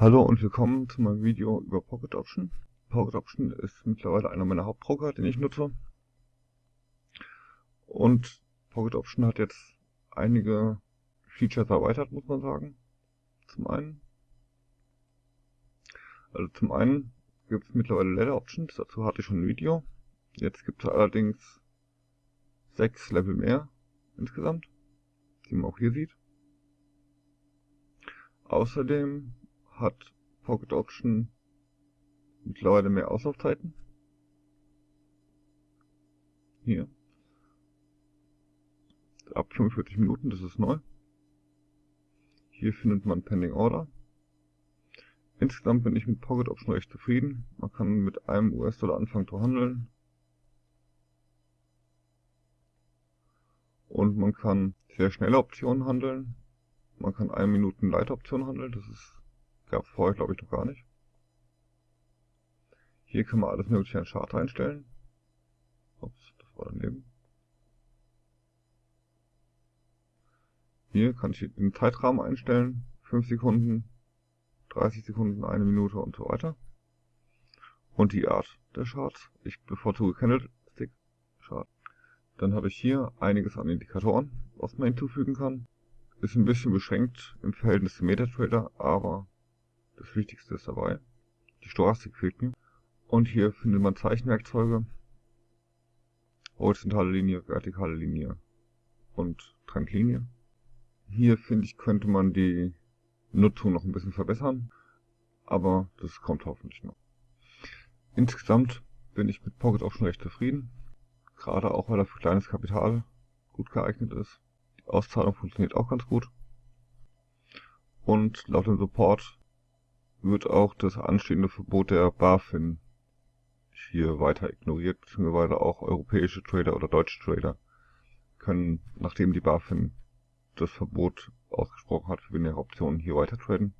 Hallo und willkommen zu meinem Video über Pocket Option. Pocket Option ist mittlerweile einer meiner Hauptbroker, den ich nutze. Und Pocket Option hat jetzt einige Features erweitert, muss man sagen. Zum einen. Also zum einen gibt es mittlerweile Ladder Options, dazu hatte ich schon ein Video. Jetzt gibt es allerdings sechs Level mehr insgesamt, die man auch hier sieht. Außerdem hat Pocket Option mittlerweile mehr Auslaufzeiten. Hier. Ab 45 Minuten, das ist neu. Hier findet man Pending Order. Insgesamt bin ich mit Pocket Option recht zufrieden. Man kann mit einem US-Dollar anfangen zu handeln. Und man kann sehr schnelle Optionen handeln. Man kann 1 Minuten Leiteroption handeln, das ist Gab es vorher, glaube ich, noch gar nicht. Hier kann man alles mögliche an Chart einstellen. Ups, das war daneben. Hier kann ich den Zeitrahmen einstellen. 5 Sekunden, 30 Sekunden, 1 Minute und so weiter. Und die Art der Charts. Ich bevorzuge Candlestick Chart. Dann habe ich hier einiges an Indikatoren, was man hinzufügen kann. Ist ein bisschen beschränkt im Verhältnis zum MetaTrader, aber das Wichtigste ist dabei. Die Stochastik fehlt mir. Und hier findet man Zeichenwerkzeuge. Horizontale Linie, vertikale Linie und Trendlinie. Hier finde ich, könnte man die Nutzung noch ein bisschen verbessern. Aber das kommt hoffentlich noch. Insgesamt bin ich mit Pocket auch schon recht zufrieden. Gerade auch, weil er für kleines Kapital gut geeignet ist. Die Auszahlung funktioniert auch ganz gut. Und laut dem Support wird auch das anstehende Verbot der BaFin hier weiter ignoriert, beziehungsweise auch europäische Trader oder deutsche Trader können, nachdem die BaFin das Verbot ausgesprochen hat für binäre Optionen, hier weiter traden.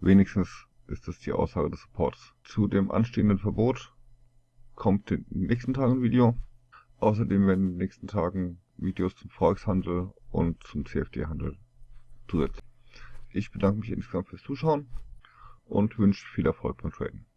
Wenigstens ist das die Aussage des Supports. Zu dem anstehenden Verbot kommt in den nächsten Tagen ein Video. Außerdem werden in den nächsten Tagen Videos zum Forex-Handel und zum CFD-Handel zusätzlich. Ich bedanke mich insgesamt fürs Zuschauen und wünsche viel Erfolg beim Traden.